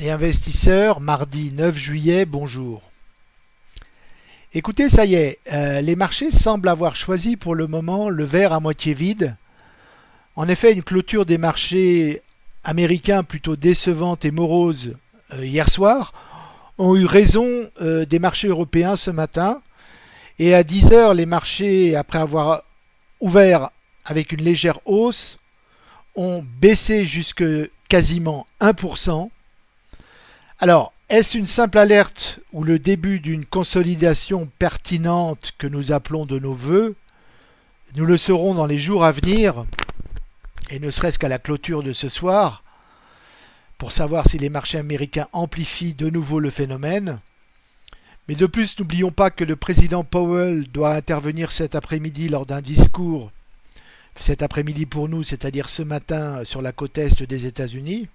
et investisseurs, mardi 9 juillet, bonjour. Écoutez, ça y est, euh, les marchés semblent avoir choisi pour le moment le verre à moitié vide. En effet, une clôture des marchés américains plutôt décevante et morose euh, hier soir ont eu raison euh, des marchés européens ce matin. Et à 10 heures, les marchés, après avoir ouvert avec une légère hausse, ont baissé jusque quasiment 1%. Alors, est-ce une simple alerte ou le début d'une consolidation pertinente que nous appelons de nos voeux? Nous le saurons dans les jours à venir, et ne serait-ce qu'à la clôture de ce soir, pour savoir si les marchés américains amplifient de nouveau le phénomène. Mais de plus, n'oublions pas que le président Powell doit intervenir cet après-midi lors d'un discours cet après-midi pour nous, c'est-à-dire ce matin sur la côte est des États-Unis.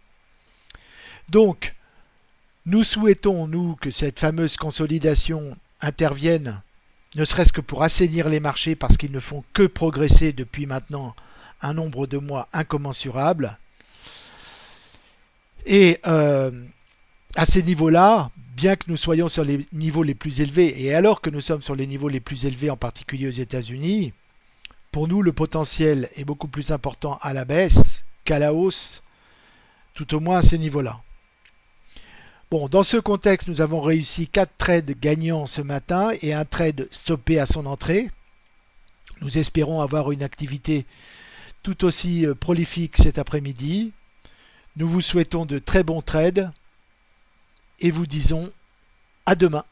Donc, nous souhaitons, nous, que cette fameuse consolidation intervienne, ne serait-ce que pour assainir les marchés parce qu'ils ne font que progresser depuis maintenant un nombre de mois incommensurable. Et euh, à ces niveaux-là, bien que nous soyons sur les niveaux les plus élevés, et alors que nous sommes sur les niveaux les plus élevés, en particulier aux États-Unis, pour nous, le potentiel est beaucoup plus important à la baisse qu'à la hausse, tout au moins à ces niveaux-là. Bon, dans ce contexte, nous avons réussi 4 trades gagnants ce matin et un trade stoppé à son entrée. Nous espérons avoir une activité tout aussi euh, prolifique cet après-midi. Nous vous souhaitons de très bons trades et vous disons à demain.